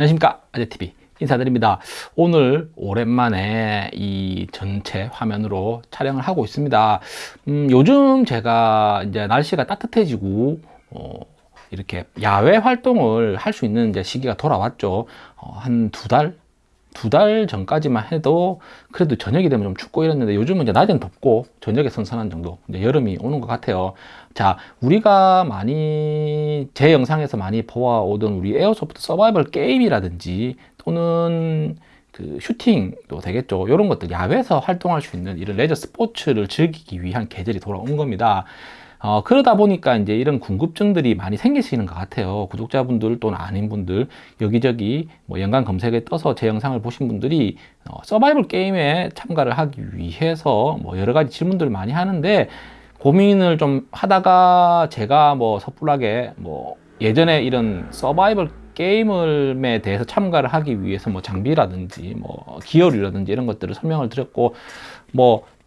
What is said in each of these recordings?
안녕하십니까. 아재TV 인사드립니다. 오늘 오랜만에 이 전체 화면으로 촬영을 하고 있습니다. 음, 요즘 제가 이제 날씨가 따뜻해지고 어, 이렇게 야외 활동을 할 수 있는 이제 시기가 돌아왔죠. 어, 한두 달? 두 달 전까지만 해도 그래도 저녁이 되면 좀 춥고 이랬는데 요즘은 이제 낮엔 덥고 저녁에 선선한 정도 이제 여름이 오는 것 같아요. 자 우리가 많이 제 영상에서 많이 보아오던 우리 에어소프트 서바이벌 게임이라든지 또는 그 슈팅도 되겠죠. 이런 것들 야외에서 활동할 수 있는 이런 레저 스포츠를 즐기기 위한 계절이 돌아온 겁니다 어, 그러다 보니까 이제 이런 궁금증들이 많이 생기시는 것 같아요. 구독자분들 또는 아닌 분들 여기저기 뭐 연관 검색에 떠서 제 영상을 보신 분들이 어, 서바이벌 게임에 참가를 하기 위해서 뭐 여러 가지 질문들을 많이 하는데 고민을 좀 하다가 제가 뭐 섣불하게 뭐 예전에 이런 서바이벌 게임에 대해서 참가를 하기 위해서 뭐 장비라든지 뭐 기어류라든지 이런 것들을 설명을 드렸고 뭐딱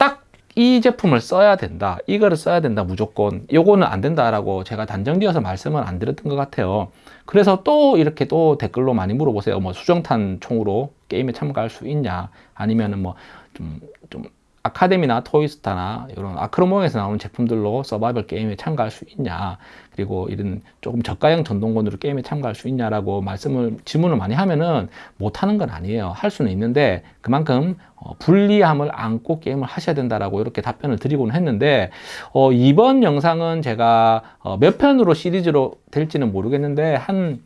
이 제품을 써야 된다 이거를 써야 된다 무조건. 요거는 안 된다라고 제가 단정지어서 말씀을 안 드렸던 것 같아요. 그래서 또 이렇게 또 댓글로 많이 물어보세요. 뭐 수정탄 총으로 게임에 참가할 수 있냐? 아니면은 뭐 좀좀 좀 아카데미나 토이스타나 이런 아크로몽에서 나오는 제품들로 서바이벌 게임에 참가할 수 있냐 그리고 이런 조금 저가형 전동권으로 게임에 참가할 수 있냐라고 말씀을 질문을 많이 하면은 못하는 건 아니에요. 할 수는 있는데 그만큼 어, 불리함을 안고 게임을 하셔야 된다라고 이렇게 답변을 드리고는 했는데 어, 이번 영상은 제가 어, 몇 편으로 시리즈로 될지는 모르겠는데 한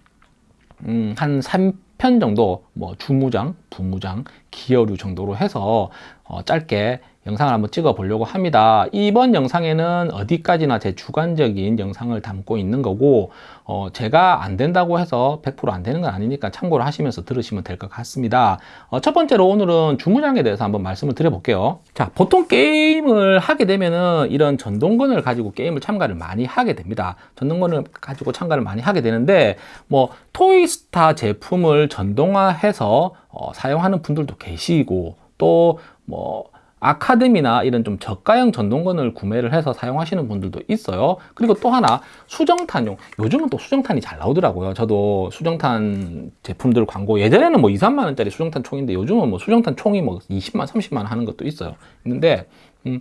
음, 한 3 편 정도 뭐 주무장, 부무장, 기어류 정도로 해서 어, 짧게 영상을 한번 찍어 보려고 합니다. 이번 영상에는 어디까지나 제 주관적인 영상을 담고 있는 거고 어, 제가 안 된다고 해서 100%안 되는 건 아니니까 참고를 하시면서 들으시면 될 것 같습니다. 어, 첫 번째로 오늘은 주무장에 대해서 한번 말씀을 드려 볼게요. 자 보통 게임을 하게 되면은 이런 전동건을 가지고 게임을 참가를 많이 하게 됩니다. 전동건을 가지고 참가를 많이 하게 되는데 뭐 토이스타 제품을 전동화해서 어, 사용하는 분들도 계시고 또뭐 아카데미나 이런 좀 저가형 전동건을 구매를 해서 사용하시는 분들도 있어요. 그리고 또 하나 수정탄용. 요즘은 또 수정탄이 잘 나오더라고요. 저도 수정탄 제품들 광고 예전에는 뭐 2, 3만 원짜리 수정탄 총인데 요즘은 뭐 수정탄 총이 뭐 20만 30만 원 하는 것도 있어요. 있는데 음,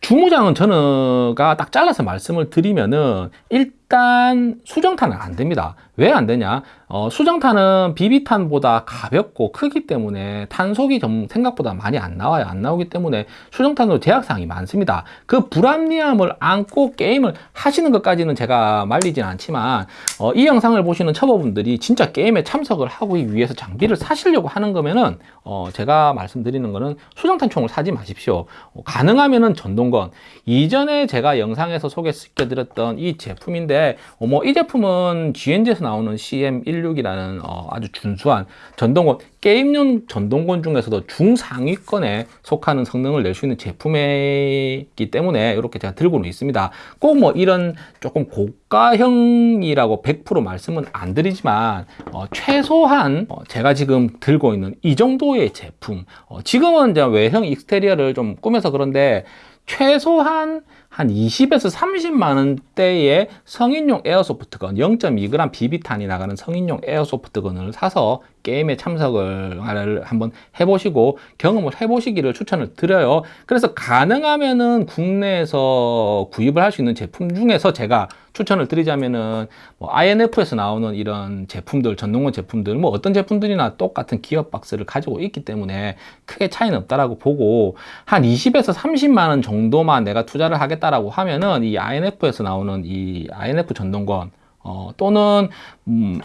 주무장은 저는가 딱 잘라서 말씀을 드리면은 일단 수정탄은 안 됩니다. 왜 안 되냐? 어, 수정탄은 비비탄보다 가볍고 크기 때문에 탄속이 좀 생각보다 많이 안 나와요. 안 나오기 때문에 수정탄으로 제약사항이 많습니다. 그 불합리함을 안고 게임을 하시는 것까지는 제가 말리진 않지만 어, 이 영상을 보시는 초보분들이 진짜 게임에 참석을 하기 위해서 장비를 사시려고 하는 거면은 어, 제가 말씀드리는 거는 수정탄 총을 사지 마십시오. 어, 가능하면은 전동건. 이전에 제가 영상에서 소개시켜 드렸던 이 제품인데 어, 뭐이 제품은 GNG에서 나오는 CM16이라는 어, 아주 준수한 전동건 게임용 전동건 중에서도 중상위권에 속하는 성능을 낼 수 있는 제품이기 때문에 이렇게 제가 들고는 있습니다. 꼭 뭐 이런 조금 고가형이라고 100% 말씀은 안 드리지만 어, 최소한 어, 제가 지금 들고 있는 이 정도의 제품 어, 지금은 이제 외형 익스테리어를 좀 꾸며서 그런데 최소한 한 20에서 30만 원대의 성인용 에어소프트건 0.2g 비비탄이 나가는 성인용 에어소프트건을 사서 게임에 참석을 한번 해보시고 경험을 해보시기를 추천을 드려요. 그래서 가능하면은 국내에서 구입을 할 수 있는 제품 중에서 제가 추천을 드리자면은 뭐 INF에서 나오는 이런 제품들 전동건 제품들 뭐 어떤 제품들이나 똑같은 기어박스를 가지고 있기 때문에 크게 차이는 없다라고 보고 한 20에서 30만 원 정도만 내가 투자를 하겠다 라고 하면은 이 INF에서 나오는 이 INF 전동건 어, 또는 음,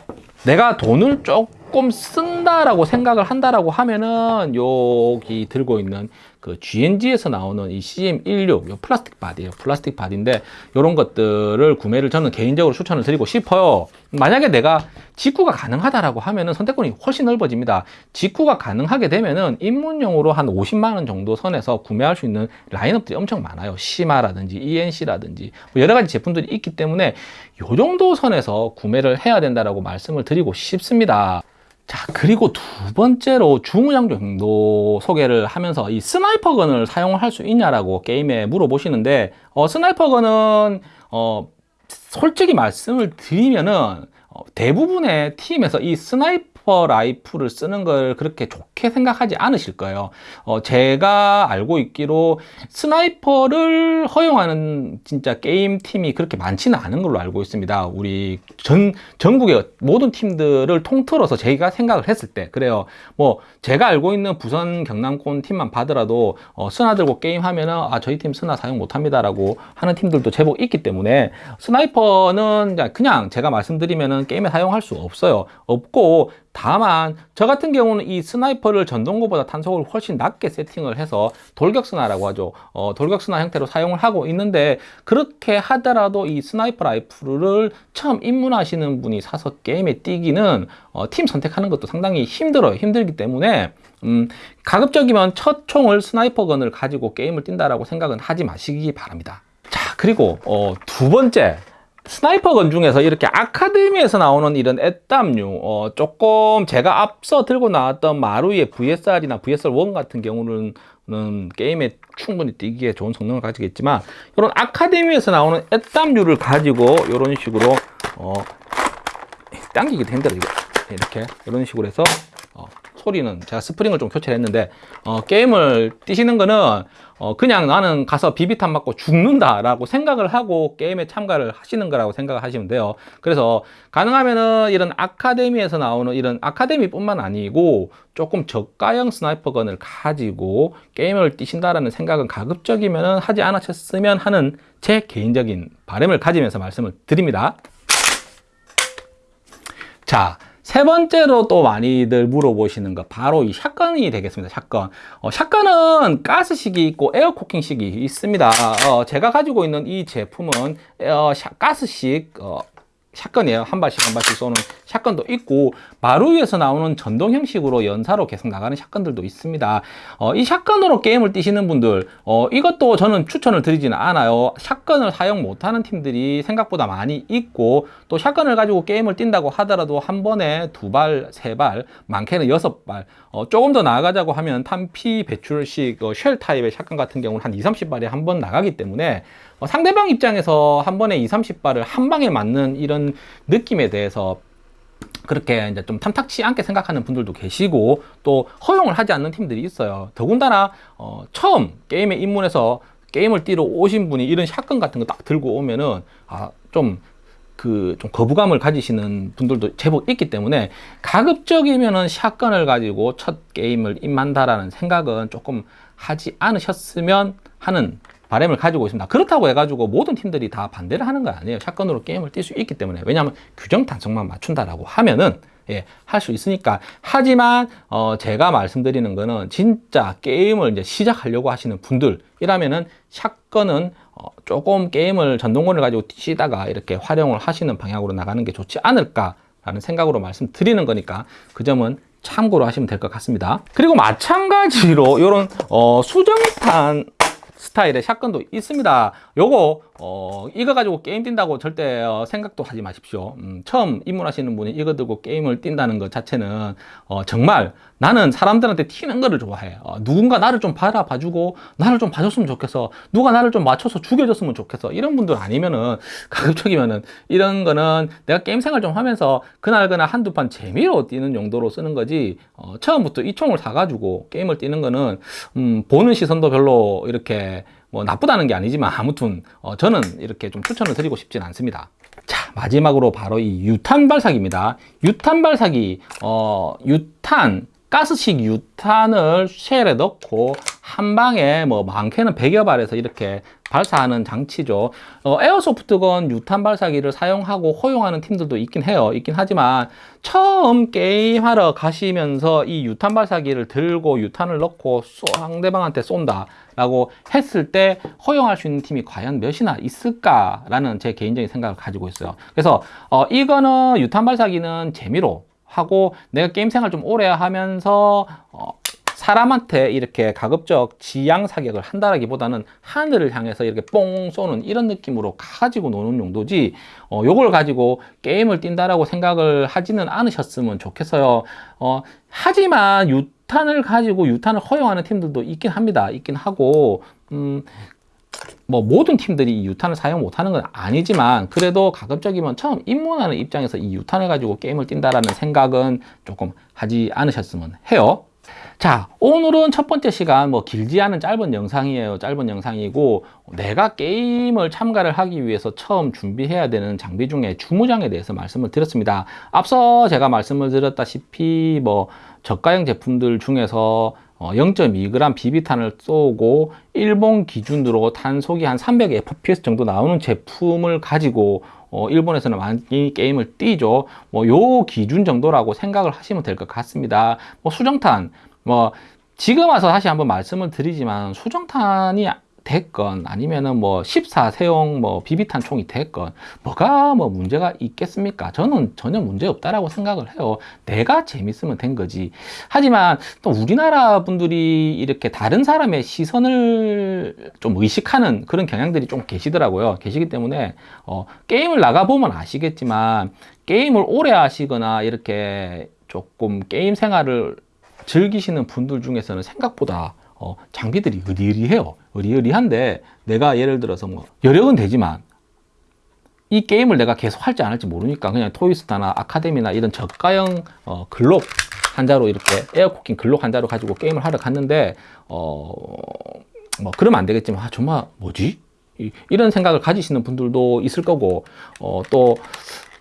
내가 돈을 조금 쓴다라고 생각을 한다라고 하면은 여기 들고 있는 그 G&G에서 나오는 이 CM16 요 플라스틱 바디예요. 플라스틱 바디인데 이런 것들을 구매를 저는 개인적으로 추천을 드리고 싶어요. 만약에 내가 직구가 가능하다라고 하면은 선택권이 훨씬 넓어집니다. 직구가 가능하게 되면은 입문용으로 한 50만 원 정도 선에서 구매할 수 있는 라인업들이 엄청 많아요. 시마라든지 E&C라든지 뭐 여러 가지 제품들이 있기 때문에 요 정도 선에서 구매를 해야 된다라고 말씀을 드리고 싶습니다. 자 그리고 두 번째로 주무장 정도 소개를 하면서 이 sniper gun을 사용을 할수 있냐라고 게임에 물어보시는데 어, sniper gun은 어, 솔직히 말씀을 드리면은 어, 대부분의 팀에서 이 sniper rifle을 쓰는 걸 그렇게 좋게 생각하지 않으실 거예요. 어, 제가 알고 있기로 sniper를 허용하는 진짜 게임 팀이 그렇게 많지는 않은 걸로 알고 있습니다. 우리 전 전국의 모든 팀들을 통틀어서 저희가 생각을 했을 때 그래요. 뭐 제가 알고 있는 부산 경남권 팀만 봐더라도 어, 스나 들고 게임 하면은 아 저희 팀 스나 사용 못합니다 라고 하는 팀들도 제법 있기 때문에 sniper는 그냥 제가 말씀드리면은 게임에 사용할 수 없어요. 없고 다만 저 같은 경우는 이 sniper를 전동건보다 탄속을 훨씬 낮게 세팅을 해서 돌격스나라고 하죠. 어, 돌격스나 형태로 사용을 하고 있는데 그렇게 하더라도 이 sniper rifle을 처음 입문하시는 분이 사서 게임에 뛰기는 어, 팀 선택하는 것도 상당히 힘들어요. 힘들기 때문에 음, 가급적이면 첫 총을 sniper gun을 가지고 게임을 뛴다라고 생각은 하지 마시기 바랍니다. 자 그리고 어, 두 번째 sniper gun 중에서 이렇게 아카데미에서 나오는 이런 에땀류 어, 조금 제가 앞서 들고 나왔던 마루이 VSR이나 VSR1 같은 경우는 게임에 충분히 뛰기에 좋은 성능을 가지겠지만 이런 아카데미에서 나오는 에땀류를 가지고 이런 식으로 어, 당기기도 힘들어 이거. 이렇게 이런 식으로 해서 어, 소리는 제가 스프링을 좀 교체를 했는데 어, 게임을 뛰시는 거는 어, 그냥 나는 가서 비비탄 맞고 죽는다 라고 생각을 하고 게임에 참가를 하시는 거라고 생각을 하시면 돼요. 그래서 가능하면은 이런 아카데미에서 나오는 이런 아카데미 뿐만 아니고 조금 저가형 스나이퍼건을 가지고 게임을 뛰신다라는 생각은 가급적이면 하지 않으셨으면 하는 제 개인적인 바람을 가지면서 말씀을 드립니다. 자, 세 번째로 또 많이들 물어보시는 거 바로 이 샷건이 되겠습니다. 샷건. 어, 샷건은 가스식이 있고 에어코킹식이 있습니다. 어, 제가 가지고 있는 이 제품은 어, 샷, 가스식 어, 샷건이에요. 한 발씩 한 발씩 쏘는 샷건도 있고 마루 위에서 나오는 전동 형식으로 연사로 계속 나가는 샷건들도 있습니다. 어, 이 샷건으로 게임을 뛰시는 분들 어, 이것도 저는 추천을 드리지는 않아요. 샷건을 사용 못하는 팀들이 생각보다 많이 있고 또 샷건을 가지고 게임을 뛴다고 하더라도 한 번에 두 발, 세 발, 많게는 여섯 발 어, 조금 더 나아가자고 하면 탄피 배출식 어, 쉘 타입의 샷건 같은 경우는 한 2, 30발에 한 번 나가기 때문에 어, 상대방 입장에서 한 번에 2, 30발을 한 방에 맞는 이런 느낌에 대해서 그렇게 이제 좀 탐탁치 않게 생각하는 분들도 계시고 또 허용을 하지 않는 팀들이 있어요. 더군다나 어, 처음 게임에 입문해서 게임을 뛰러 오신 분이 이런 샷건 같은 거 딱 들고 오면은 아좀 그좀 거부감을 가지시는 분들도 제법 있기 때문에 가급적이면은 샷건을 가지고 첫 게임을 임한다라는 생각은 조금 하지 않으셨으면 하는 바램을 가지고 있습니다. 그렇다고 해가지고 모든 팀들이 다 반대를 하는 거 아니에요. 샷건으로 게임을 뛸 수 있기 때문에. 왜냐하면 규정 단속만 맞춘다라고 하면은 예, 할 수 있으니까. 하지만 어, 제가 말씀드리는 거는 진짜 게임을 이제 시작하려고 하시는 분들이라면은 샷건은 어, 조금 게임을 전동권을 가지고 뛰시다가 이렇게 활용을 하시는 방향으로 나가는 게 좋지 않을까 라는 생각으로 말씀드리는 거니까 그 점은 참고로 하시면 될 것 같습니다. 그리고 마찬가지로 이런 어, 수정탄 스타일의 샷건도 있습니다. 요거 어, 이거 가지고 게임 뛴다고 절대 어, 생각도 하지 마십시오. 음, 처음 입문하시는 분이 이거 들고 게임을 뛴다는 것 자체는 어, 정말 나는 사람들한테 튀는 거를 좋아해. 어, 누군가 나를 좀 바라봐주고 나를 좀 봐줬으면 좋겠어. 누가 나를 좀 맞춰서 죽여줬으면 좋겠어. 이런 분들 아니면은 가급적이면은 이런 거는 내가 게임 생활 좀 하면서 그날 그날 한두 판 재미로 뛰는 용도로 쓰는 거지 어, 처음부터 이 총을 사가지고 게임을 뛰는 거는 음, 보는 시선도 별로 이렇게 뭐 나쁘다는 게 아니지만 아무튼 어, 저는 이렇게 좀 추천을 드리고 싶진 않습니다. 자 마지막으로 바로 이 유탄 발사기입니다. 유탄 발사기 어, 유탄 가스식 유탄을 쉘에 넣고 한 방에 뭐 많게는 100여 발에서 이렇게 발사하는 장치죠. 어, 에어소프트건 유탄 발사기를 사용하고 허용하는 팀들도 있긴 해요. 있긴 하지만 처음 게임하러 가시면서 이 유탄 발사기를 들고 유탄을 넣고 상대방한테 쏜다. 라고 했을 때 허용할 수 있는 팀이 과연 몇이나 있을까 라는 제 개인적인 생각을 가지고 있어요. 그래서 어, 이거는 유탄 발사기는 재미로 하고 내가 게임 생활 좀 오래 하면서 어, 사람한테 이렇게 가급적 지향 사격을 한다라기보다는 하늘을 향해서 이렇게 뽕 쏘는 이런 느낌으로 가지고 노는 용도지 어, 요걸 가지고 게임을 뛴다라고 생각을 하지는 않으셨으면 좋겠어요 어, 하지만 유탄을 가지고 유탄을 허용하는 팀들도 있긴 합니다 있긴 하고 음, 뭐 모든 팀들이 이 유탄을 사용 못하는 건 아니지만 그래도 가급적이면 처음 입문하는 입장에서 이 유탄을 가지고 게임을 뛴다라는 생각은 조금 하지 않으셨으면 해요. 자, 오늘은 첫 번째 시간 뭐 길지 않은 짧은 영상이에요. 짧은 영상이고 내가 게임을 참가를 하기 위해서 처음 준비해야 되는 장비 중에 주무장에 대해서 말씀을 드렸습니다. 앞서 제가 말씀을 드렸다시피 뭐 저가형 제품들 중에서 0.2g 비비탄을 쏘고 일본 기준으로 탄속이 한 300fps 정도 나오는 제품을 가지고 어, 일본에서는 많이 게임을 뛰죠. 뭐 요 기준 정도라고 생각을 하시면 될 것 같습니다. 뭐 수정탄 뭐 지금 와서 다시 한번 말씀을 드리지만 수정탄이 됐건 아니면은 뭐 14세용 뭐 비비탄 총이 됐건 뭐가 뭐 문제가 있겠습니까? 저는 전혀 문제 없다라고 생각을 해요. 내가 재밌으면 된 거지. 하지만 또 우리나라 분들이 이렇게 다른 사람의 시선을 좀 의식하는 그런 경향들이 좀 계시더라고요. 계시기 때문에 어, 게임을 나가 보면 아시겠지만 게임을 오래 하시거나 이렇게 조금 게임 생활을 즐기시는 분들 중에서는 생각보다 어, 장비들이 으리으리해요. 으리으리한데 내가 예를 들어서 뭐 여력은 되지만 이 게임을 내가 계속 할지 안 할지 모르니까 그냥 토이스타나 아카데미나 이런 저가형 어, 글록 한 자루 이렇게 air cocking 글록 한 자루 가지고 게임을 하러 갔는데 어, 뭐 그러면 안 되겠지만 아 정말 뭐지? 이, 이런 생각을 가지시는 분들도 있을 거고 어, 또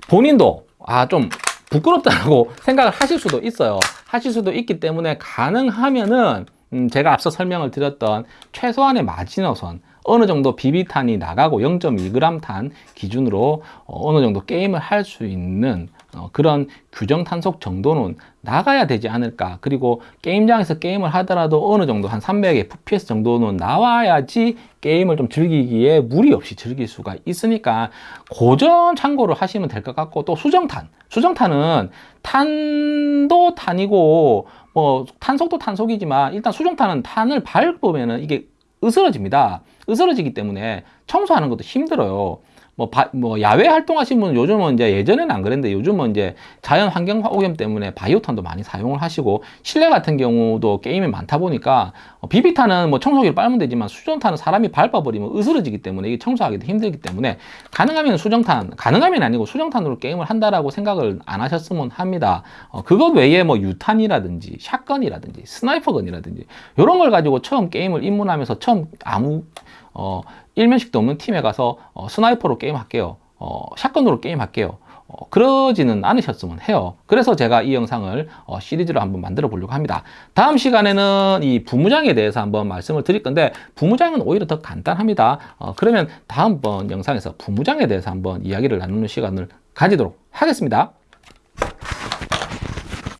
본인도 아좀 부끄럽다고 생각을 하실 수도 있어요. 하실 수도 있기 때문에 가능하면은 음, 제가 앞서 설명을 드렸던 최소한의 마지노선 어느 정도 비비탄이 나가고 0.1g 탄 기준으로 어, 느 정도 게임을 할 수 있는 어, 그런 규정 탄속 정도는 나가야 되지 않을까 그리고 게임장에서 게임을 하더라도 어느 정도 한 300fps 정도는 나와야지 게임을 좀 즐기기에 무리 없이 즐길 수가 있으니까 고전 참고를 하시면 될 것 같고 또 수정탄 수정탄은 탄도 탄이고 뭐 탄속도 탄속이지만 일단 수정탄은 탄을 밟으면은 이게 으스러집니다. 으스러지기 때문에 청소하는 것도 힘들어요. 뭐, 바, 뭐 야외 활동하신 분은 요즘은 이제 예전에는 안 그랬는데 요즘은 이제 자연 환경 오염 때문에 바이오탄도 많이 사용을 하시고 실내 같은 경우도 게임이 많다 보니까 어, 비비탄은 뭐 청소기를 빨면 되지만 수정탄은 사람이 밟아버리면 으스러지기 때문에 이게 청소하기도 힘들기 때문에 가능하면 수정탄 가능하면 아니고 수정탄으로 게임을 한다라고 생각을 안 하셨으면 합니다. 어, 그것 외에 뭐 유탄이라든지 shotgun이라든지 sniper gun이라든지 이런 걸 가지고 처음 게임을 입문하면서 처음 아무 어, 일면식도 없는 팀에 가서 어, sniper로 게임할게요. 어, shotgun으로 게임할게요. 어, 그러지는 않으셨으면 해요. 그래서 제가 이 영상을 어, 시리즈로 한번 만들어 보려고 합니다. 다음 시간에는 이 부무장에 대해서 한번 말씀을 드릴 건데 부무장은 오히려 더 간단합니다. 어, 그러면 다음번 영상에서 부무장에 대해서 한번 이야기를 나누는 시간을 가지도록 하겠습니다.